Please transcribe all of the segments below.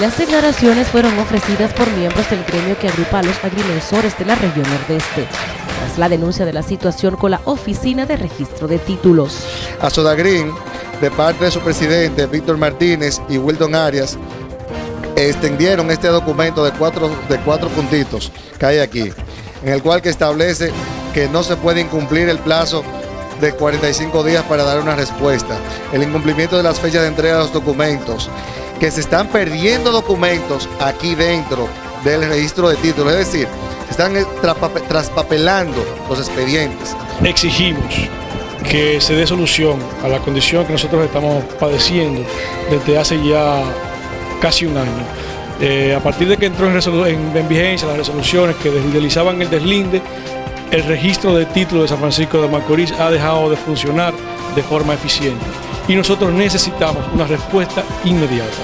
Las declaraciones fueron ofrecidas por miembros del gremio que agrupa a los agrimensores de la región nordeste, tras la denuncia de la situación con la Oficina de Registro de Títulos. A Sodagrín, de parte de su presidente Víctor Martínez y Wilton Arias, extendieron este documento de cuatro, de cuatro puntitos que hay aquí, en el cual que establece que no se puede incumplir el plazo de 45 días para dar una respuesta, el incumplimiento de las fechas de entrega de los documentos, que se están perdiendo documentos aquí dentro del registro de títulos, es decir, están eh, traspapelando los expedientes. Exigimos que se dé solución a la condición que nosotros estamos padeciendo desde hace ya casi un año. Eh, a partir de que entró en, vigencia las resoluciones que deslizaban el deslinde, el registro de títulos de San Francisco de Macorís ha dejado de funcionar de forma eficiente y nosotros necesitamos una respuesta inmediata.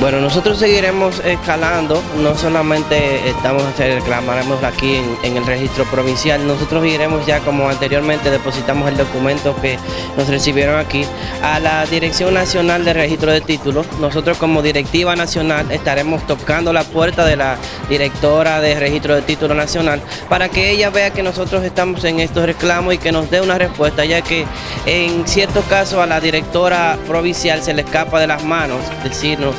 Bueno, nosotros seguiremos escalando, no solamente estamos reclamaremos aquí en, el registro provincial, nosotros iremos ya como anteriormente depositamos el documento que nos recibieron aquí a la Dirección Nacional de Registro de Títulos. Nosotros como directiva nacional estaremos tocando la puerta de la directora de Registro de Títulos Nacional para que ella vea que nosotros estamos en estos reclamos y que nos dé una respuesta, ya que en ciertos casos a la directora provincial se le escapa de las manos decirnos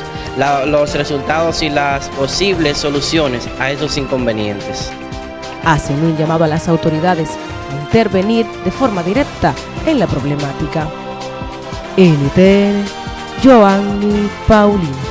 los resultados y las posibles soluciones a esos inconvenientes. Hacen un llamado a las autoridades a intervenir de forma directa en la problemática. NTN, Joanny Paulino.